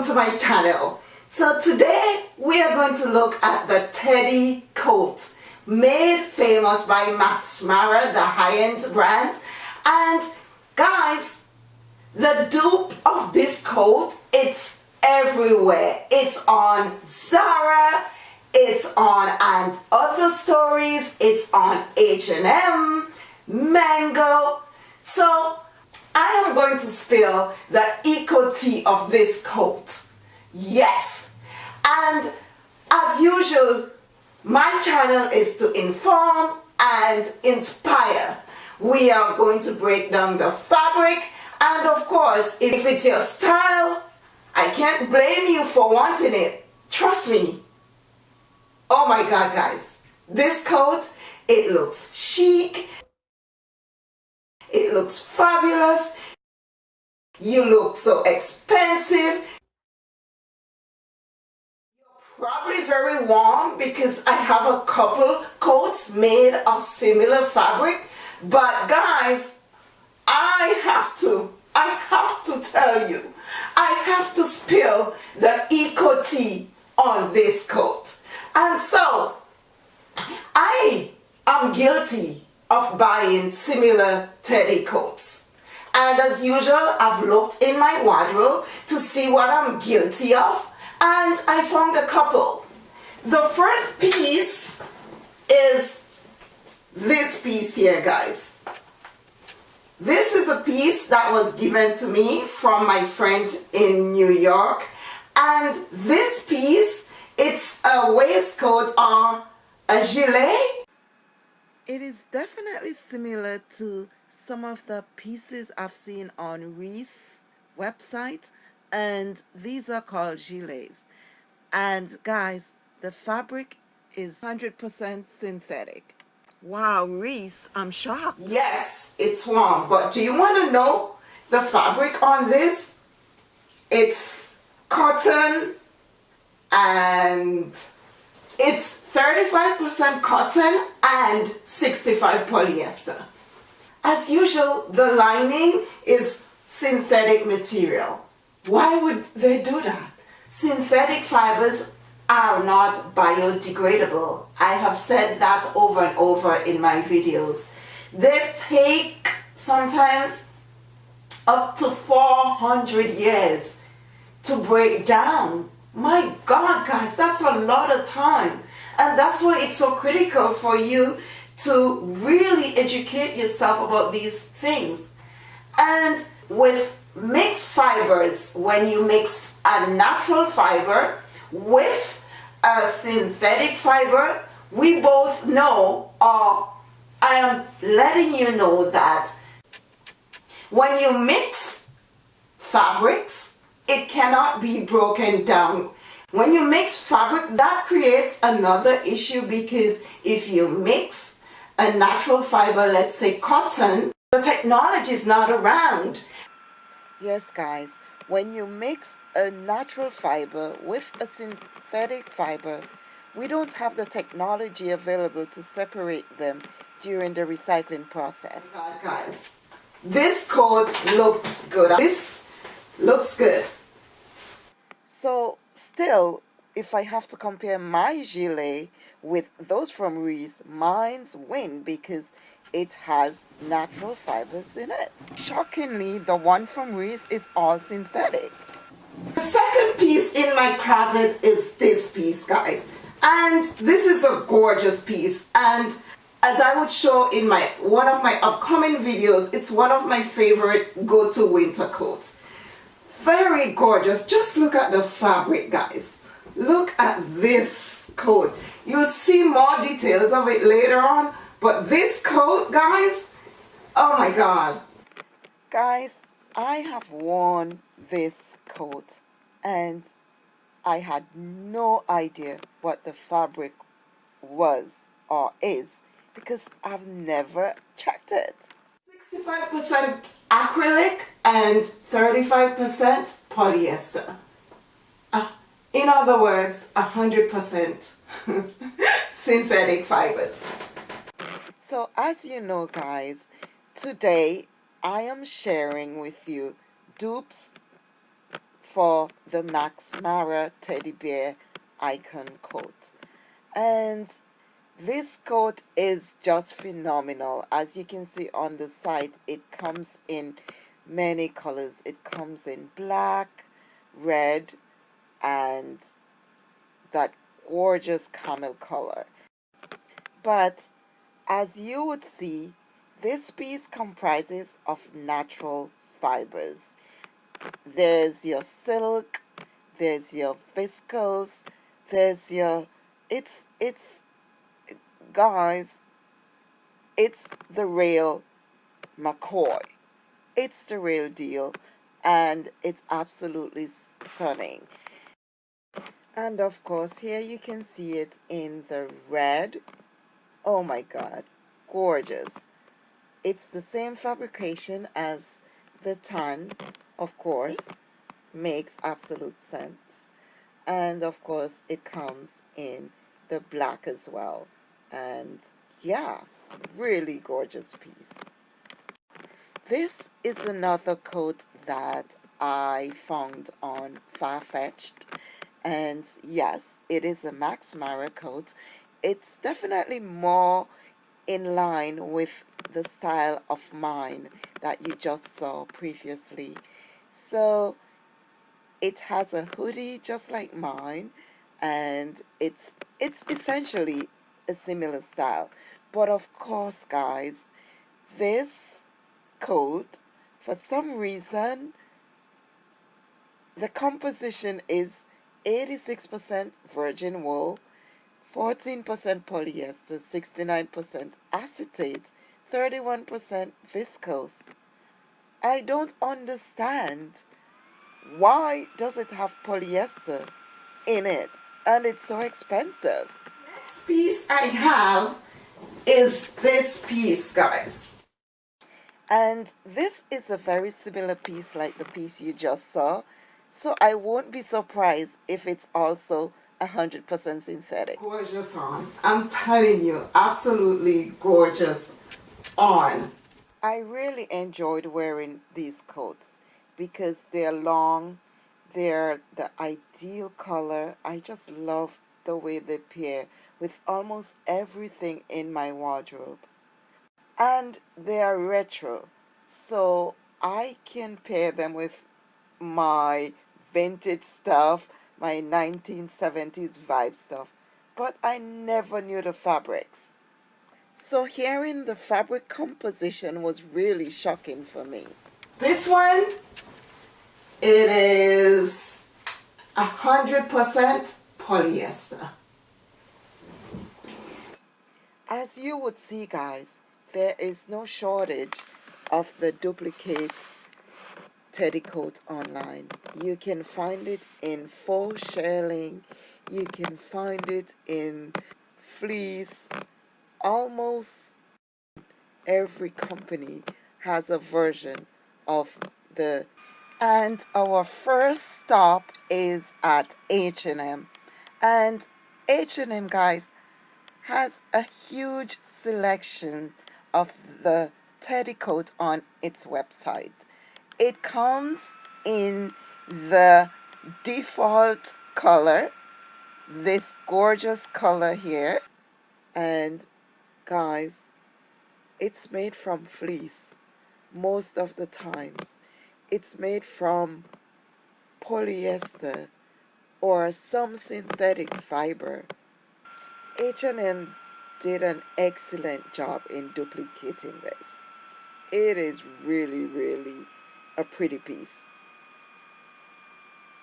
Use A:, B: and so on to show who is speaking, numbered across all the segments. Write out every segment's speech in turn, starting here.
A: welcome to my channel. So today we are going to look at the Teddy coat made famous by Max Mara, the high-end brand. And guys, the dupe of this coat, it's everywhere. It's on Zara, it's on and other stories, it's on H&M, Mango. So I am going to spill the eco tea of this coat. Yes. And as usual, my channel is to inform and inspire. We are going to break down the fabric and of course, if it's your style, I can't blame you for wanting it. Trust me. Oh my God, guys. This coat, it looks chic. It looks fabulous. You look so expensive. Probably very warm because I have a couple coats made of similar fabric. But guys, I have to, I have to tell you, I have to spill the eco tea on this coat. And so, I am guilty of buying similar teddy coats. And as usual, I've looked in my wardrobe to see what I'm guilty of and I found a couple. The first piece is this piece here, guys. This is a piece that was given to me from my friend in New York. And this piece, it's a waistcoat or a gilet
B: it is definitely similar to some of the pieces I've seen on Reiss website and these are called gilets. And guys, the fabric is 100% synthetic. Wow, Reiss, I'm shocked.
A: Yes, it's warm, but do you want to know the fabric on this? It's cotton and it's 35% cotton and 65 polyester. As usual, the lining is synthetic material. Why would they do that? Synthetic fibers are not biodegradable. I have said that over and over in my videos. They take sometimes up to 400 years to break down. My God, guys, that's a lot of time. And that's why it's so critical for you to really educate yourself about these things. And with mixed fibers, when you mix a natural fiber with a synthetic fiber, we both know, or I am letting you know that when you mix fabrics, it cannot be broken down when you mix fabric, that creates another issue because if you mix a natural fiber, let's say cotton, the technology is not around.
B: Yes, guys, when you mix a natural fiber with a synthetic fiber, we don't have the technology available to separate them during the recycling process.
A: Guys, this coat looks good. This looks good.
B: So still, if I have to compare my gilet with those from Reiss, mine's win because it has natural fibers in it. Shockingly, the one from Reiss is all synthetic.
A: The second piece in my closet is this piece, guys. And this is a gorgeous piece. And as I would show in my one of my upcoming videos, it's one of my favorite go-to winter coats very gorgeous. Just look at the fabric guys. Look at this coat. You'll see more details of it later on but this coat guys oh my god.
B: Guys I have worn this coat and I had no idea what the fabric was or is because I've never checked it
A: 65% acrylic and 35% polyester. Uh, in other words, 100% synthetic fibers.
B: So as you know guys, today I am sharing with you dupes for the Max Mara teddy bear icon coat. And this coat is just phenomenal. As you can see on the side, it comes in many colors. It comes in black, red, and that gorgeous camel color. But as you would see, this piece comprises of natural fibers. There's your silk, there's your viscose, there's your, it's, it's, guys, it's the real McCoy. It's the real deal and it's absolutely stunning. And of course, here you can see it in the red. Oh my God, gorgeous. It's the same fabrication as the tan, of course, makes absolute sense. And of course, it comes in the black as well. And yeah, really gorgeous piece. This is another coat that I found on Farfetched. And yes, it is a Max Mara coat. It's definitely more in line with the style of mine that you just saw previously. So it has a hoodie just like mine and it's it's essentially a similar style. But of course guys, this coat, for some reason, the composition is 86% virgin wool, 14% polyester, 69% acetate, 31% viscose. I don't understand why does it have polyester in it and it's so expensive.
A: Piece I have is this piece guys.
B: And this is a very similar piece like the piece you just saw. So I won't be surprised if it's also 100% synthetic.
A: Gorgeous on. I'm telling you, absolutely gorgeous on.
B: I really enjoyed wearing these coats because they're long, they're the ideal color. I just love the way they pair with almost everything in my wardrobe. And they are retro so I can pair them with my vintage stuff my 1970s vibe stuff. But I never knew the fabrics. So hearing the fabric composition was really shocking for me.
A: This one it is hundred percent polyester
B: as you would see guys there is no shortage of the duplicate teddy coat online. You can find it in full shearling, you can find it in fleece. Almost every company has a version of the and our first stop is at H&M and H&M guys has a huge selection of the teddy coat on its website. It comes in the default color, this gorgeous color here. And guys, it's made from fleece most of the times. It's made from polyester or some synthetic fiber. H&M did an excellent job in duplicating this. It is really, really a pretty piece.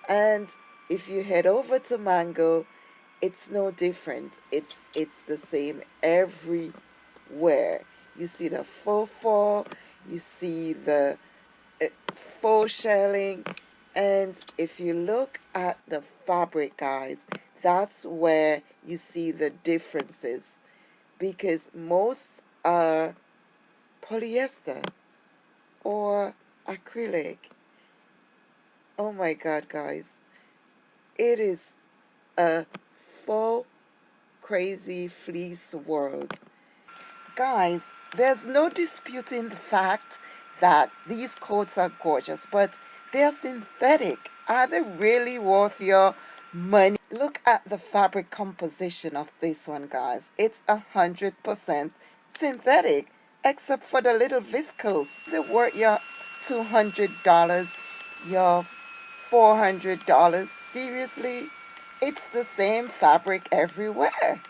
B: And if you head over to Mango, it's no different. It's it's the same everywhere. You see the faux faux, you see the uh, faux shearling, and if you look at the fabric, guys, that's where you see the differences because most are polyester or acrylic. Oh my god, guys. It is a full crazy fleece world. Guys, there's no disputing the fact that these coats are gorgeous, but they're synthetic are they really worth your money? Look at the fabric composition of this one, guys. It's a hundred percent synthetic, except for the little viscose. They're worth your $200, your $400. Seriously? It's the same fabric everywhere.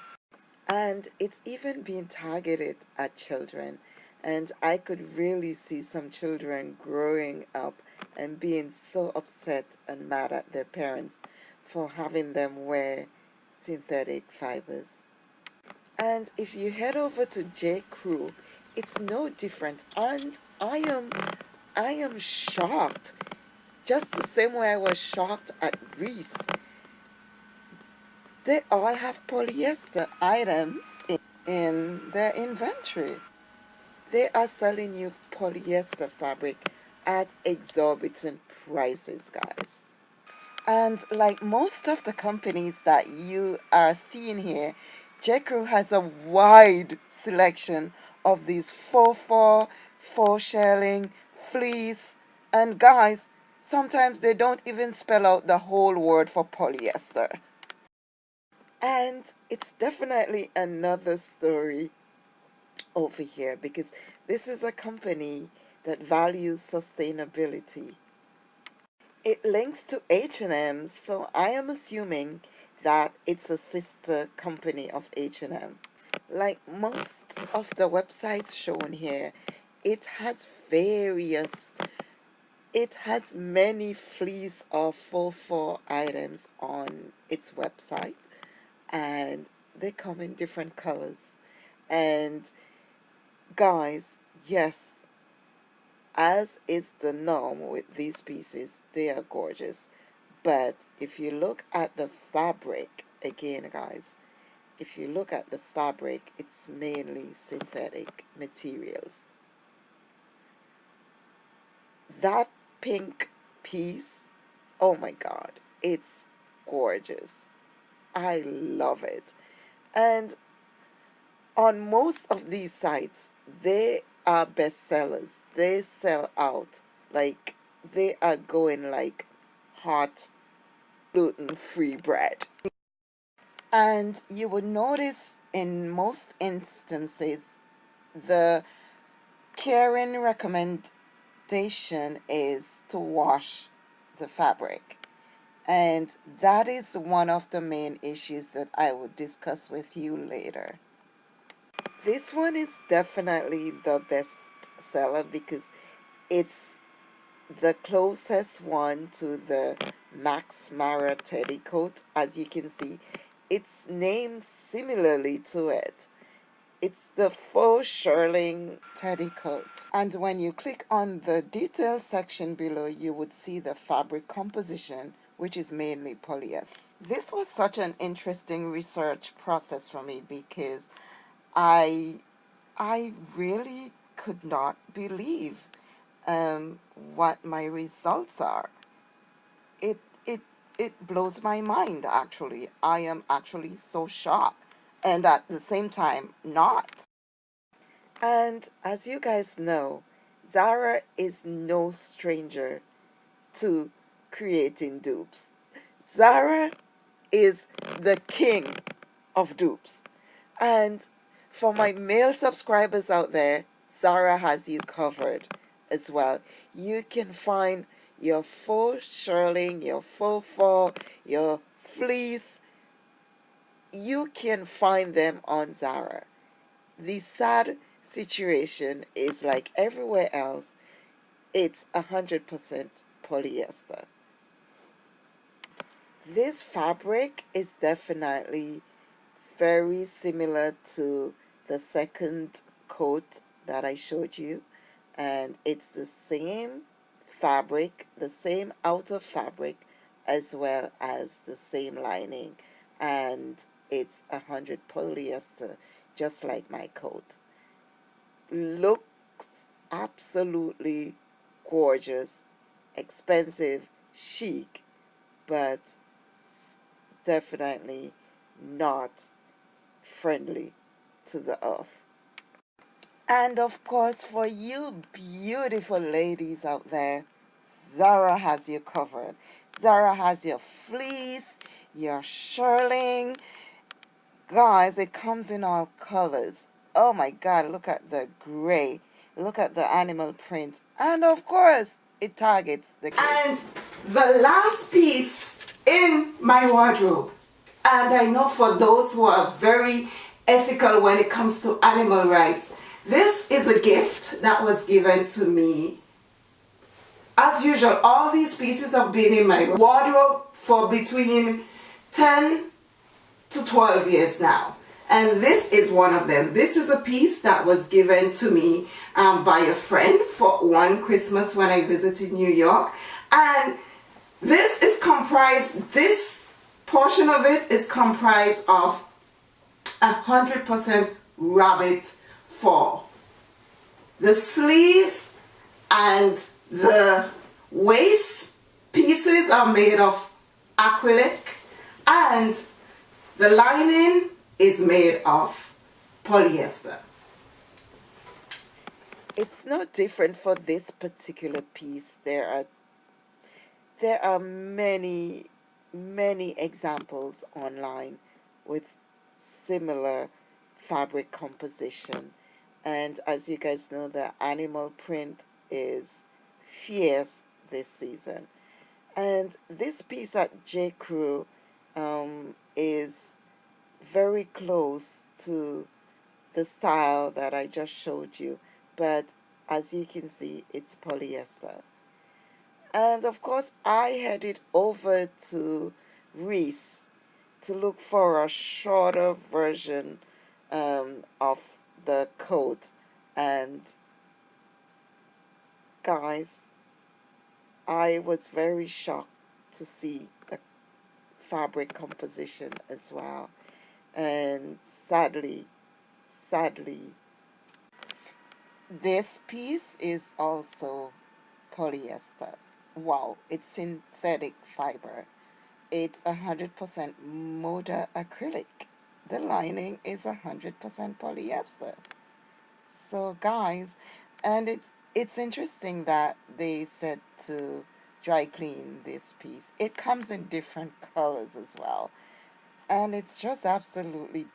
B: And it's even being targeted at children. And I could really see some children growing up and being so upset and mad at their parents for having them wear synthetic fibers. And if you head over to J. Crew, it's no different. And I am, I am shocked, just the same way I was shocked at Reiss. they all have polyester items in, in their inventory. They are selling you polyester fabric at exorbitant prices, guys. And like most of the companies that you are seeing here, J.Crew has a wide selection of these faux fur, faux shearling, fleece, and guys, sometimes they don't even spell out the whole word for polyester. And it's definitely another story over here because this is a company that values sustainability. It links to H&M, so I am assuming that it's a sister company of H&M. Like most of the websites shown here, it has various, it has many fleece or faux fur items on its website and they come in different colors and guys yes as is the norm with these pieces they are gorgeous. But if you look at the fabric again guys if you look at the fabric it's mainly synthetic materials. That pink piece oh my god it's gorgeous. I love it. And on most of these sites, they are bestsellers. They sell out. Like, they are going like hot gluten-free bread. And you would notice in most instances, the caring recommendation is to wash the fabric. And that is one of the main issues that I will discuss with you later. This one is definitely the best seller because it's the closest one to the Max Mara Teddy coat. As you can see, it's named similarly to it. It's the faux shearling teddy coat. And when you click on the detail section below, you would see the fabric composition which is mainly polyester. This was such an interesting research process for me because I, I really could not believe um, what my results are. It, it, it blows my mind actually. I am actually so shocked and at the same time not. And as you guys know, Zara is no stranger to creating dupes. Zara is the king of dupes. And for my male subscribers out there, Zara has you covered as well. You can find your faux shearling, your faux fur, your fleece. You can find them on Zara. The sad situation is like everywhere else, it's 100% polyester. This fabric is definitely very similar to the second coat that I showed you and it's the same fabric, the same outer fabric as well as the same lining and it's a hundred polyester just like my coat. Looks absolutely gorgeous, expensive, chic, but definitely not friendly to the earth. And of course, for you beautiful ladies out there, Zara has you covered. Zara has your fleece, your shearling. Guys, it comes in all colors. Oh my God, look at the gray. Look at the animal print. And of course, it targets the
A: kids. And the last piece in my wardrobe, and I know for those who are very ethical when it comes to animal rights, this is a gift that was given to me. As usual, all these pieces have been in my wardrobe for between 10 to 12 years now. And this is one of them. This is a piece that was given to me um, by a friend for one Christmas when I visited New York. And this is comprised, this portion of it is comprised of 100% rabbit fur. The sleeves and the waist pieces are made of acrylic and the lining is made of polyester.
B: It's no different for this particular piece. There are there are many many examples online with similar fabric composition. And as you guys know the animal print is fierce this season. And this piece at J. Crew um, is very close to the style that I just showed you. But as you can see it's polyester. And of course I headed over to Reiss to look for a shorter version um, of the coat and guys I was very shocked to see the fabric composition as well. And sadly sadly this piece is also polyester. Wow it's synthetic fiber it's 100% modacrylic. The lining is 100% polyester. So guys and it's it's interesting that they said to dry clean this piece. It comes in different colors as well. And it's just absolutely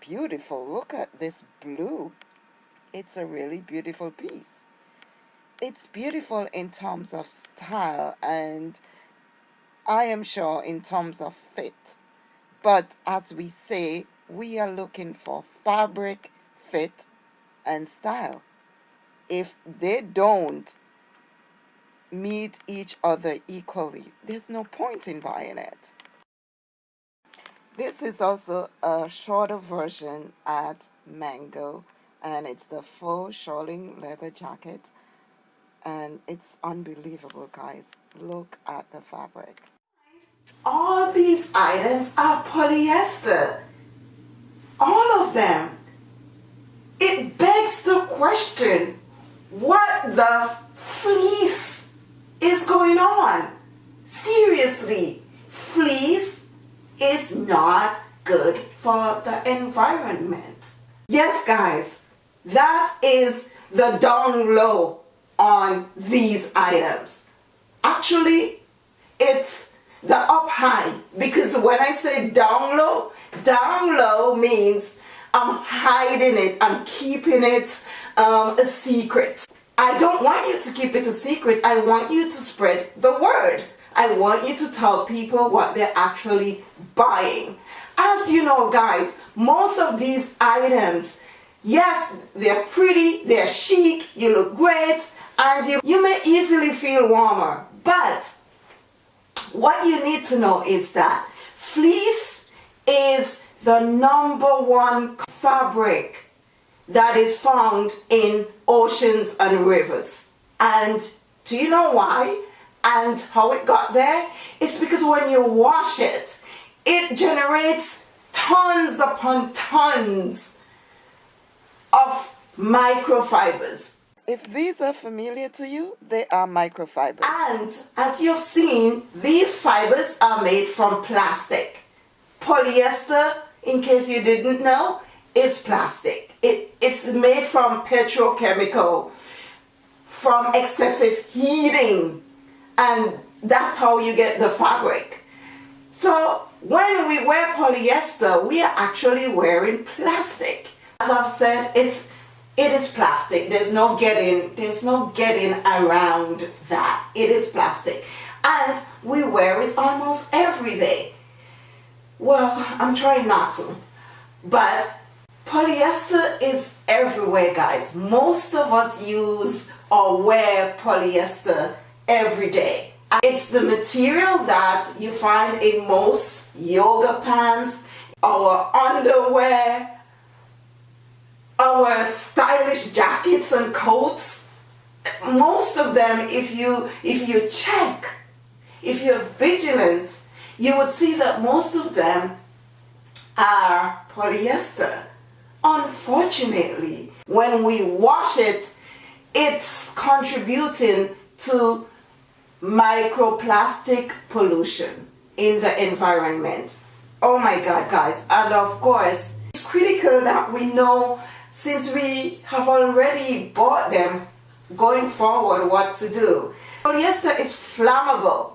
B: beautiful. Look at this blue. It's a really beautiful piece. It's beautiful in terms of style and I am sure in terms of fit but as we say we are looking for fabric fit and style. If they don't meet each other equally there's no point in buying it. This is also a shorter version at Mango and it's the faux shearling leather jacket and it's unbelievable guys. Look at the fabric
A: all these items are polyester. All of them. It begs the question what the fleece is going on? Seriously fleece is not good for the environment. Yes guys that is the down low on these items. Actually, it's the up high because when I say down low, down low means I'm hiding it, I'm keeping it um, a secret. I don't want you to keep it a secret. I want you to spread the word. I want you to tell people what they're actually buying. As you know guys, most of these items Yes, they're pretty, they're chic, you look great, and you, you may easily feel warmer. But what you need to know is that fleece is the number one fabric that is found in oceans and rivers. And do you know why? And how it got there? It's because when you wash it, it generates tons upon tons of microfibers.
B: If these are familiar to you, they are microfibers.
A: And as you've seen, these fibers are made from plastic. Polyester, in case you didn't know, is plastic. It, it's made from petrochemical, from excessive heating. and that's how you get the fabric. So when we wear polyester, we are actually wearing plastic. As I've said, it's it is plastic. There's no getting there's no getting around that. It is plastic. And we wear it almost every day. Well, I'm trying not to. But polyester is everywhere, guys. Most of us use or wear polyester every day. It's the material that you find in most yoga pants, our underwear, our stylish jackets and coats. Most of them, if you, if you check, if you're vigilant, you would see that most of them are polyester. Unfortunately, when we wash it, it's contributing to microplastic pollution in the environment. Oh my God, guys. And of course, it's critical that we know since we have already bought them going forward what to do. Polyester is flammable.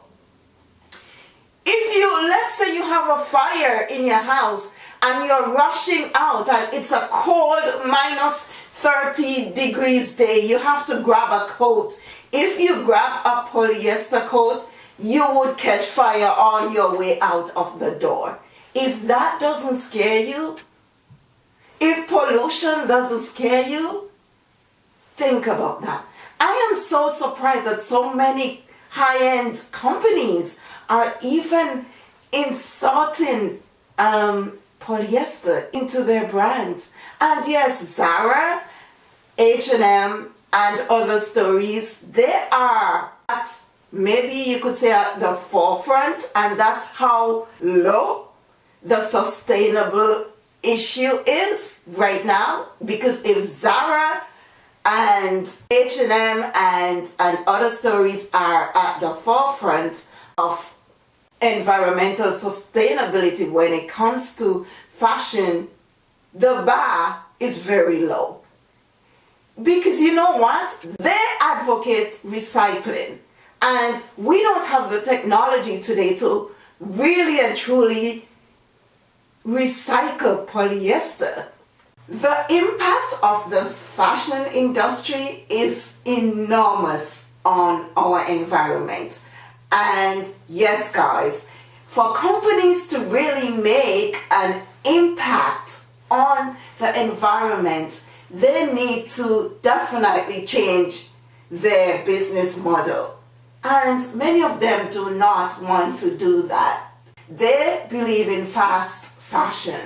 A: If you, let's say you have a fire in your house and you're rushing out and it's a cold minus 30 degrees day, you have to grab a coat. If you grab a polyester coat, you would catch fire on your way out of the door. If that doesn't scare you, if pollution doesn't scare you, think about that. I am so surprised that so many high-end companies are even inserting um, polyester into their brand. And yes, Zara, H&M, and other stories, they are at maybe you could say at the forefront and that's how low the sustainable issue is right now because if Zara and H&M and, and other stories are at the forefront of environmental sustainability when it comes to fashion, the bar is very low. Because you know what? They advocate recycling. And we don't have the technology today to really and truly recycle polyester. The impact of the fashion industry is enormous on our environment. And yes, guys, for companies to really make an impact on the environment, they need to definitely change their business model. And many of them do not want to do that. They believe in fast fashion.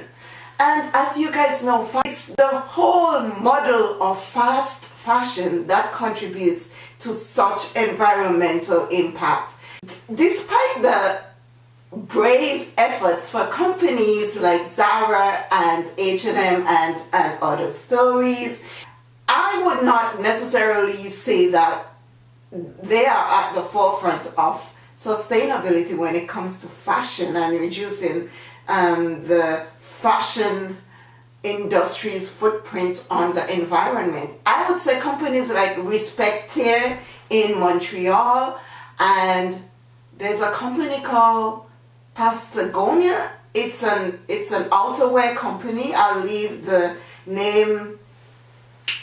A: And as you guys know, it's the whole model of fast fashion that contributes to such environmental impact. Despite the brave efforts for companies like Zara and H&M and, and other stories, I would not necessarily say that they are at the forefront of sustainability when it comes to fashion and reducing um, the fashion industry's footprint on the environment. I would say companies like Respectaire in Montreal and there's a company called Pastagonia. It's an it's an outerwear company. I'll leave the name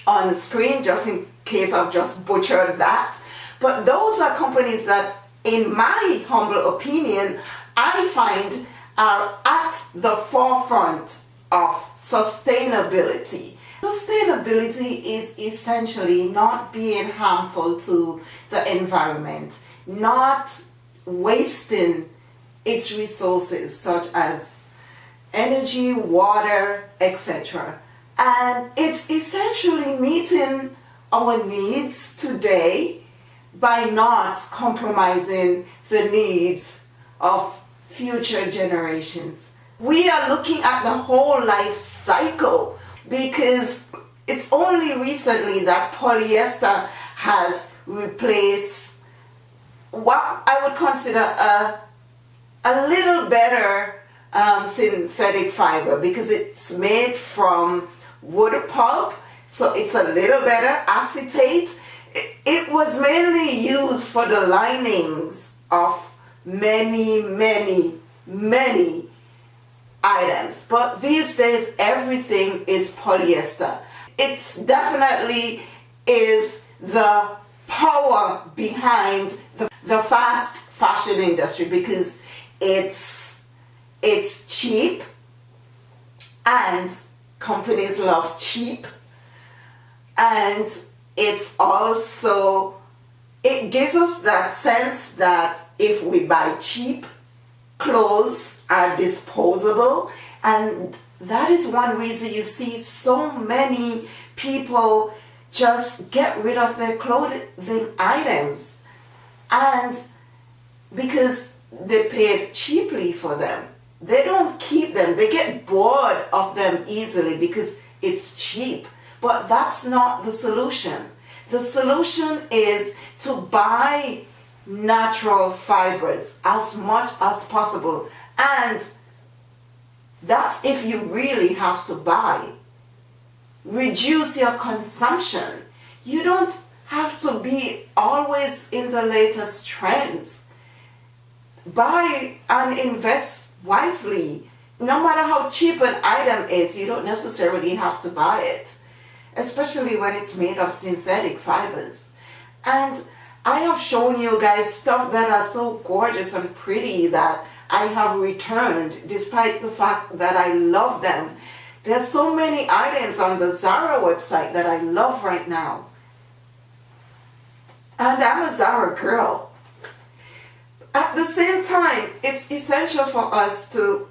A: on screen just in case I've just butchered that. But those are companies that, in my humble opinion, I find are at the forefront of sustainability. Sustainability is essentially not being harmful to the environment, not wasting its resources such as energy, water, etc. And it's essentially meeting our needs today by not compromising the needs of future generations. We are looking at the whole life cycle because it's only recently that polyester has replaced what I would consider a, a little better um, synthetic fiber because it's made from wood pulp so it's a little better acetate it, it was mainly used for the linings of many, many, many items. But these days, everything is polyester. It definitely is the power behind the, the fast fashion industry because it's it's cheap and companies love cheap and it's also it gives us that sense that if we buy cheap clothes are disposable. And that is one reason you see so many people just get rid of their clothing items. And because they paid cheaply for them. They don't keep them. They get bored of them easily because it's cheap. But that's not the solution. The solution is to buy natural fibers as much as possible. And that's if you really have to buy. Reduce your consumption. You don't have to be always in the latest trends. Buy and invest wisely. No matter how cheap an item is you don't necessarily have to buy it especially when it's made of synthetic fibers. And I have shown you guys stuff that are so gorgeous and pretty that I have returned despite the fact that I love them. There's so many items on the Zara website that I love right now. And I'm a Zara girl. At the same time, it's essential for us to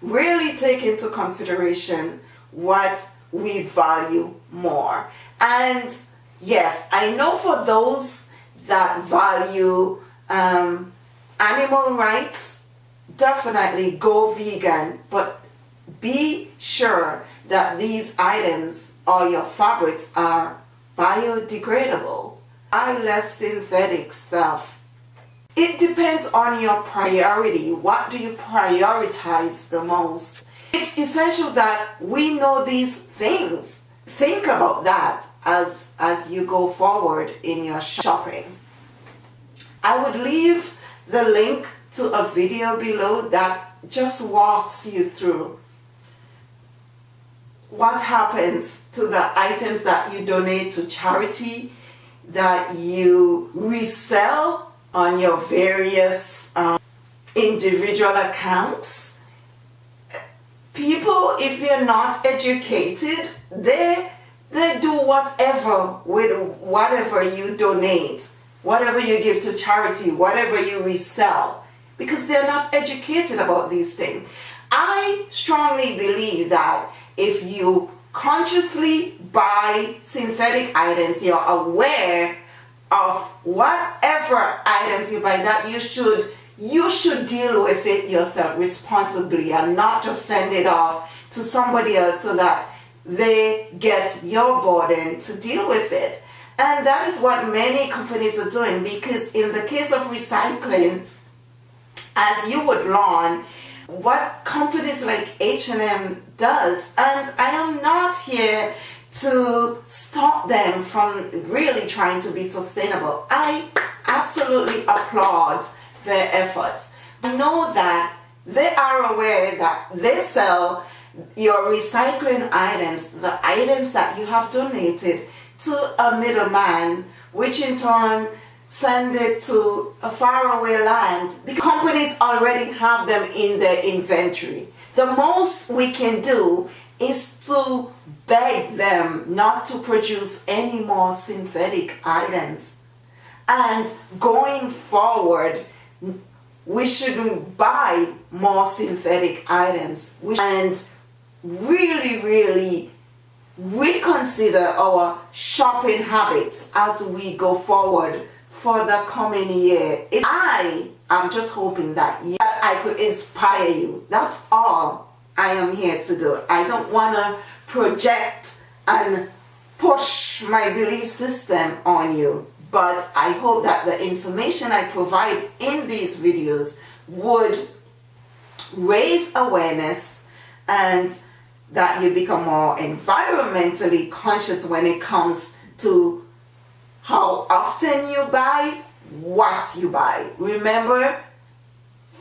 A: really take into consideration what we value more. And yes, I know for those that value um, animal rights, definitely go vegan, but be sure that these items or your fabrics are biodegradable. Buy less synthetic stuff. It depends on your priority. What do you prioritize the most? It's essential that we know these things. Think about that as, as you go forward in your shopping. I would leave the link to a video below that just walks you through what happens to the items that you donate to charity, that you resell on your various um, individual accounts. People, if they're not educated, they they do whatever with whatever you donate, whatever you give to charity, whatever you resell, because they're not educated about these things. I strongly believe that if you consciously buy synthetic items, you're aware of whatever items you buy that you should you should deal with it yourself responsibly and not just send it off to somebody else so that they get your burden to deal with it. And that is what many companies are doing because in the case of recycling, as you would learn, what companies like H&M does, and I am not here to stop them from really trying to be sustainable. I absolutely applaud their efforts. I know that they are aware that they sell your recycling items, the items that you have donated to a middleman, which in turn send it to a faraway land. The companies already have them in their inventory. The most we can do is to beg them not to produce any more synthetic items. And going forward, we shouldn't buy more synthetic items. And really, really reconsider our shopping habits as we go forward for the coming year. I am just hoping that I could inspire you. That's all I am here to do. I don't want to project and push my belief system on you but I hope that the information I provide in these videos would raise awareness and that you become more environmentally conscious when it comes to how often you buy, what you buy. Remember,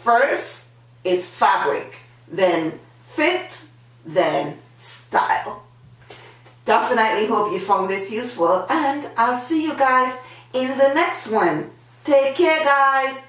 A: first it's fabric, then fit, then style. Definitely hope you found this useful and I'll see you guys in the next one. Take care guys.